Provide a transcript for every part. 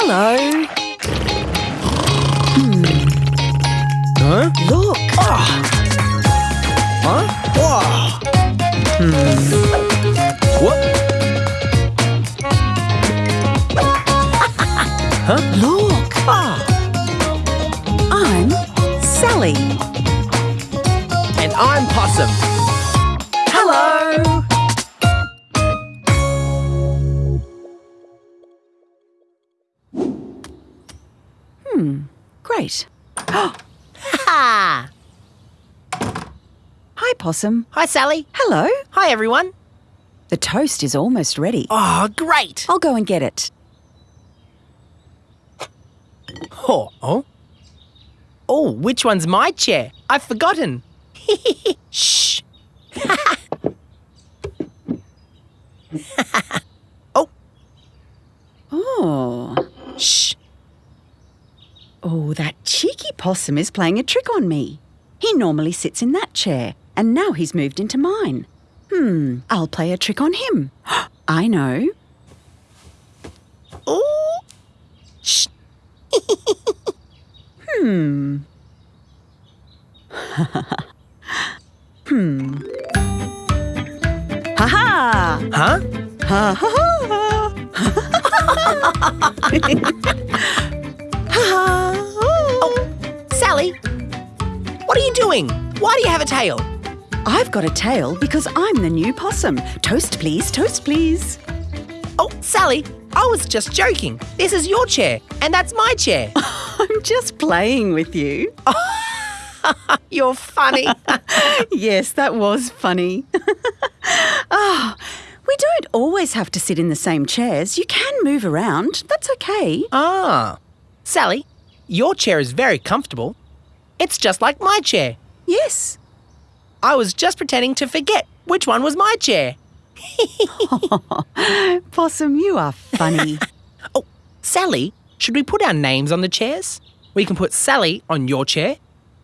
Hello. Hmm. Huh? Look. Ah. Huh? Whoa. What? huh? Look. Ah. I'm Sally. And I'm Possum. Hmm. Great. Ha! Hi, Possum. Hi, Sally. Hello. Hi, everyone. The toast is almost ready. Oh, great. I'll go and get it. Oh, oh. Oh, which one's my chair? I've forgotten. Shh. oh, Oh. That cheeky possum is playing a trick on me. He normally sits in that chair, and now he's moved into mine. Hmm, I'll play a trick on him. I know. Oh. Shh. Hmm. hmm. Ha ha! Huh? Ha ha ha! ha What are you doing? Why do you have a tail? I've got a tail because I'm the new possum. Toast, please, toast, please. Oh, Sally, I was just joking. This is your chair, and that's my chair. I'm just playing with you. You're funny. yes, that was funny. Ah, we don't always have to sit in the same chairs. You can move around. That's okay. ah. Sally, your chair is very comfortable. It's just like my chair. Yes. I was just pretending to forget which one was my chair. Possum, you are funny. Oh, Sally, should we put our names on the chairs? We can put Sally on your chair,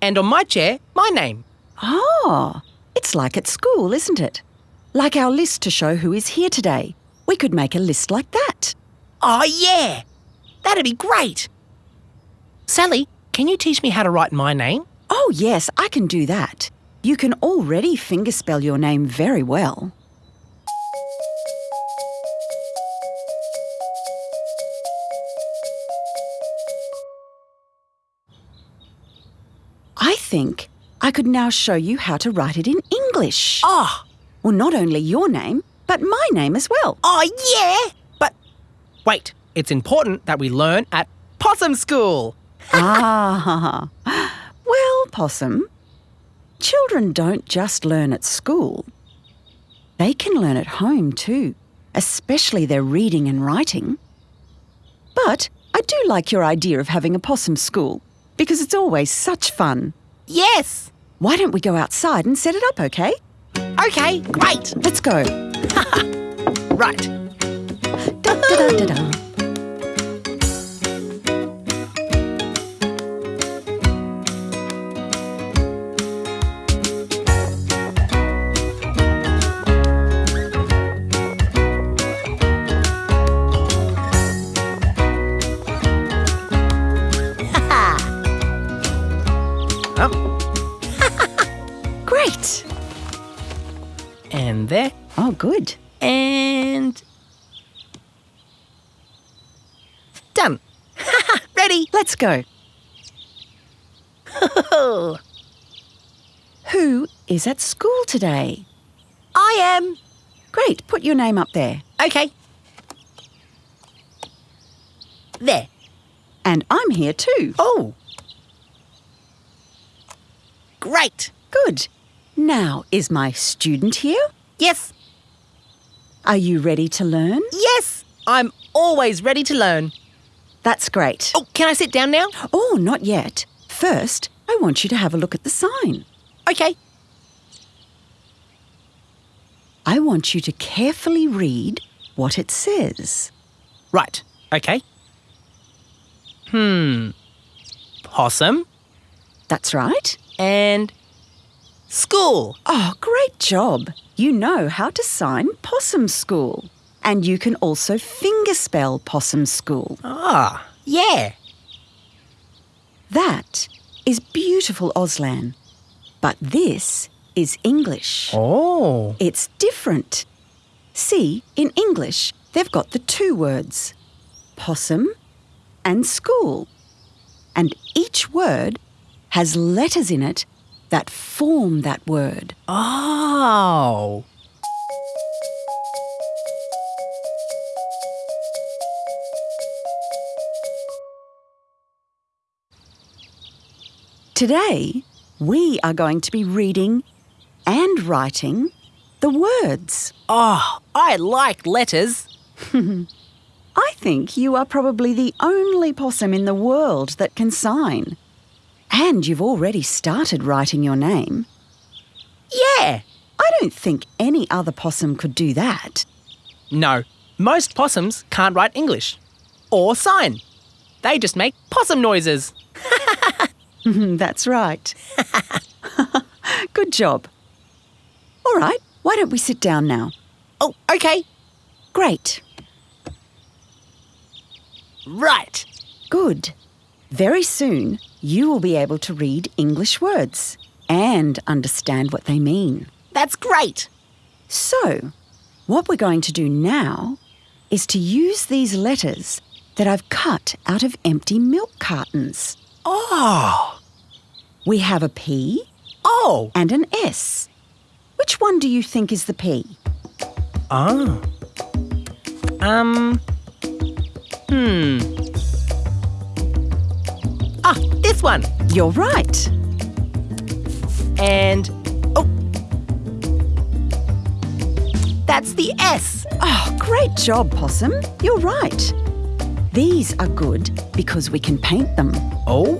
and on my chair, my name. oh, it's like at school, isn't it? Like our list to show who is here today. We could make a list like that. Oh, yeah. That'd be great. Sally, can you teach me how to write my name? Oh, yes, I can do that. You can already fingerspell your name very well. I think I could now show you how to write it in English. Oh, Well, not only your name, but my name as well. oh, yeah. But wait, it's important that we learn at Possum School. Ah, well, Possum, children don't just learn at school. They can learn at home too, especially their reading and writing. But I do like your idea of having a possum school because it's always such fun. Yes. Why don't we go outside and set it up, okay? Okay, great. Let's go. Right. Da, da, da, Ready? Let's go. Who is at school today? I am. Great, put your name up there. Okay. There. And I'm here too. Oh. Great. Good. Now, is my student here? Yes. Are you ready to learn? Yes. I'm always ready to learn. That's great. Oh, can I sit down now? Oh, not yet. First, I want you to have a look at the sign. Okay. I want you to carefully read what it says. Right. Okay. Hmm. Possum That's right. and school. Oh, great job. You know how to sign Possum School. And you can also fingerspell Possum School. Ah, yeah. That is beautiful Auslan. But this is English. Oh. It's different. See, in English, they've got the two words possum and school. And each word has letters in it that form that word. Oh. Today, we are going to be reading and writing the words. Oh, I like letters. I think you are probably the only possum in the world that can sign. And you've already started writing your name. Yeah. I don't think any other possum could do that. No, most possums can't write English or sign. They just make possum noises. That's right. Good job. All right, why don't we sit down now? Oh, okay. Great. Right. Good. Very soon, you will be able to read English words and understand what they mean. That's great. So, what we're going to do now is to use these letters that I've cut out of empty milk cartons. Oh. We have a P Oh. and an S. Which one do you think is the P? Ah. Um. Hmm. Ah, this one. You're right. And. Oh. That's the S. Oh, great job, Possum. You're right. These are good because we can paint them. Oh.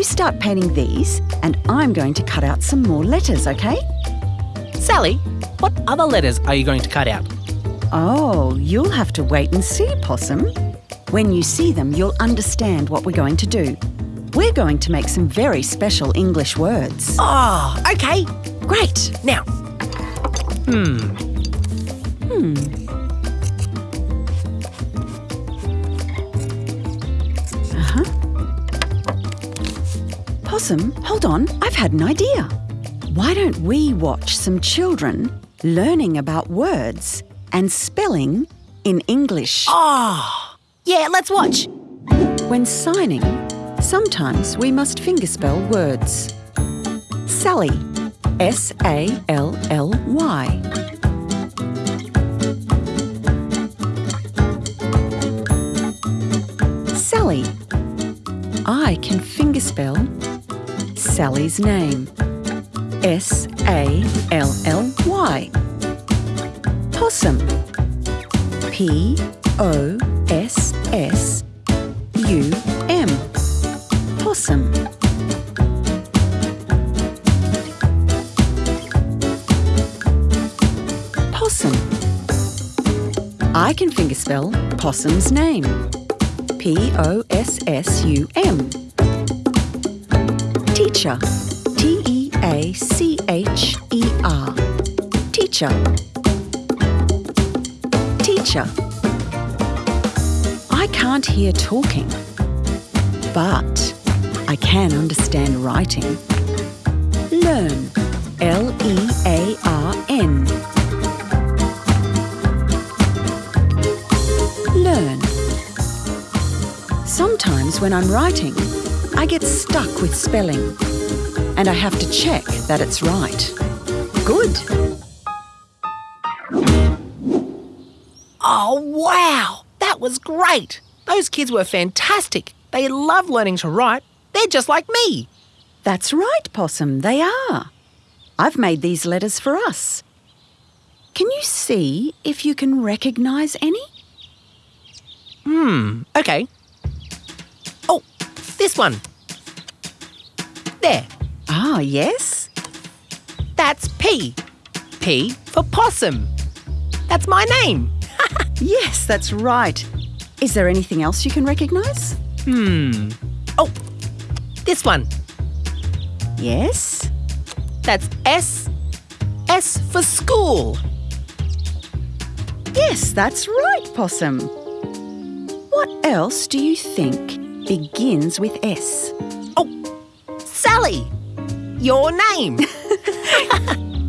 You start painting these, and I'm going to cut out some more letters, okay? Sally, what other letters are you going to cut out? Oh, you'll have to wait and see, Possum. When you see them, you'll understand what we're going to do. We're going to make some very special English words. Oh, okay. Great. Now. Hmm, hmm. Hold on. I've had an idea. Why don't we watch some children learning about words and spelling in English? Oh. Yeah, let's watch. When signing, sometimes we must fingerspell words. Sally, S A L L Y. Sally. I can fingerspell Sally's name. S A L L Y. Possum. P O S S U M. Possum. Possum. I can fingerspell Possum's name. P O S S U M. Teacher. T E A C H E R. Teacher. Teacher. I can't hear talking, but I can understand writing. Learn. L E A R N. Learn. Sometimes when I'm writing, I get stuck with spelling and I have to check that it's right. Good. Oh, wow. That was great. Those kids were fantastic. They love learning to write. They're just like me. That's right, Possum, they are. I've made these letters for us. Can you see if you can recognise any? Hmm, okay. Oh, this one. There. Ah, yes? That's P. P for possum. That's my name. Yes, that's right. Is there anything else you can recognise? Hmm. Oh, this one. Yes? That's S. S for school. Yes, that's right, Possum. What else do you think begins with S? Oh, Sally! Your name!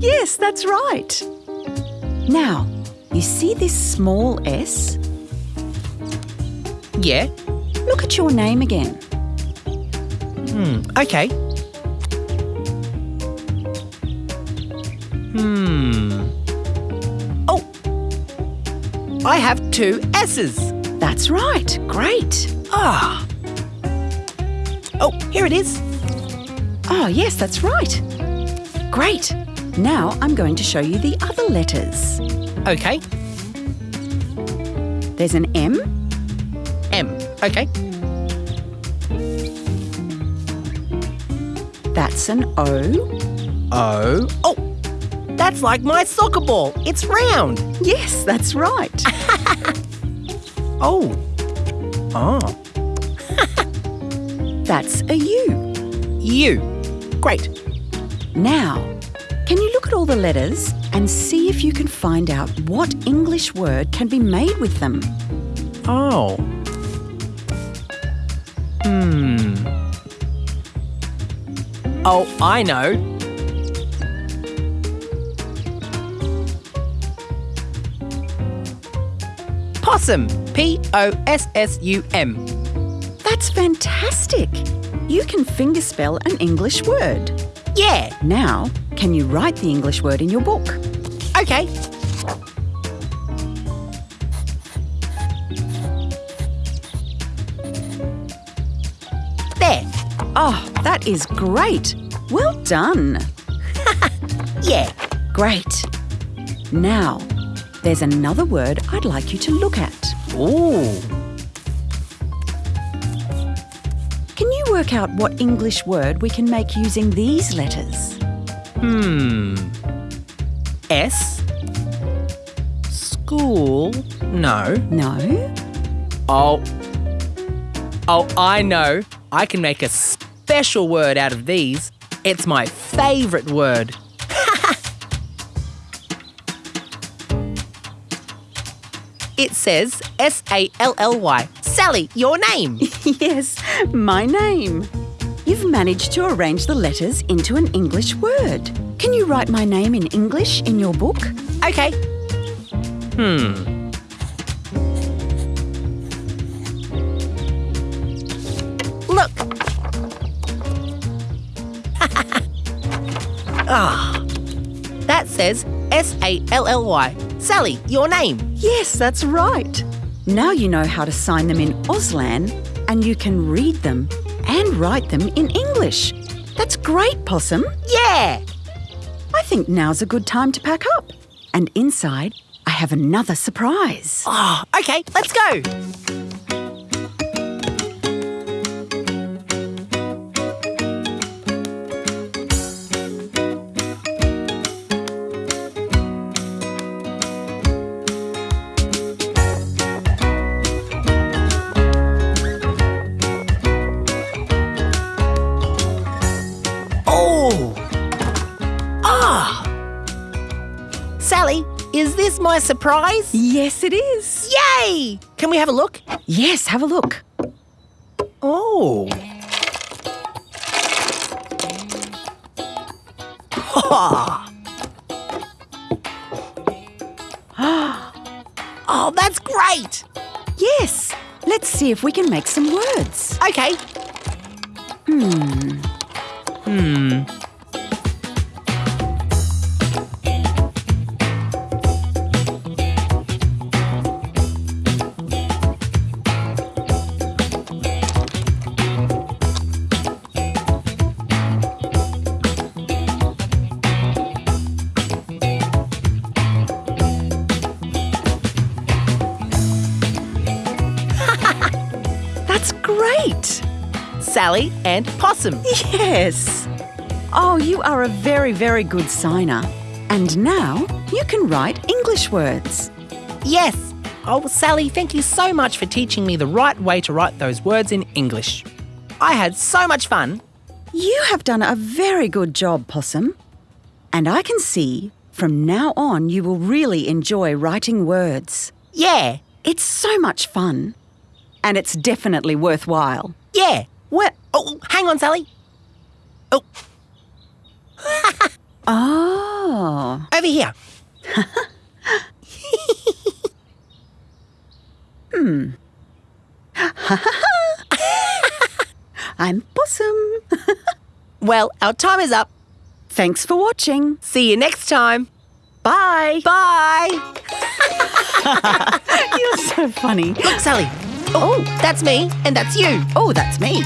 Yes, that's right. Now, you see this small S? yeah? Look at your name again. Hmm, okay. Hmm. Oh! I have two S's. That's right. Great. Ah. Oh, here it is. Oh, yes, that's right. Great. Now I'm going to show you the other letters. Okay. There's an M, M. Okay. that's an O. O. Oh! That's like my soccer ball. It's round. Yes, that's right. Oh. Oh. That's a U. U. Great. Now, can you look at all the letters and see if you can find out what English word can be made with them? Oh. Hmm. Oh, I know. Possum. P O S S U M. That's fantastic. You can fingerspell an English word. Yeah. Now, can you write the English word in your book? Okay. There. Oh, that is great. Well done. Yeah. Great. Now, there's another word I'd like you to look at. Ooh. Work out what English word we can make using these letters? Hmm. S. School. No. No? Oh. Oh, I know. I can make a special word out of these. It's my favourite word. it says S A L L Y. Sally, your name. yes, my name. You've managed to arrange the letters into an English word. Can you write my name in English in your book? Okay. Hmm. Look. ah. That says S A L L Y. Sally, your name. Yes, that's right. Now you know how to sign them in Auslan and you can read them and write them in English. That's great, Possum. Yeah. I think now's a good time to pack up. And inside, I have another surprise. Oh, okay, let's go. Sally, is this my surprise? Yes, it is. Yay! Can we have a look? Yes, have a look. Oh. oh, that's great! Yes. Let's see if we can make some words. Okay. Hmm. Hmm. Sally and Possum. Yes. Oh, you are a very, very good signer. And now you can write English words. Yes. Oh, Sally, thank you so much for teaching me the right way to write those words in English. I had so much fun. You have done a very good job, Possum. And I can see From now on, you will really enjoy writing words. Yeah, It's so much fun. And it's definitely worthwhile. yeah. Where? Oh, hang on, Sally. Oh, Oh. over here. Hmm. I'm Possum. Well, our time is up. Thanks for watching. See you next time. Bye. Bye. You're so funny. Look, Sally. Oh, that's me, and that's you. Oh, that's me.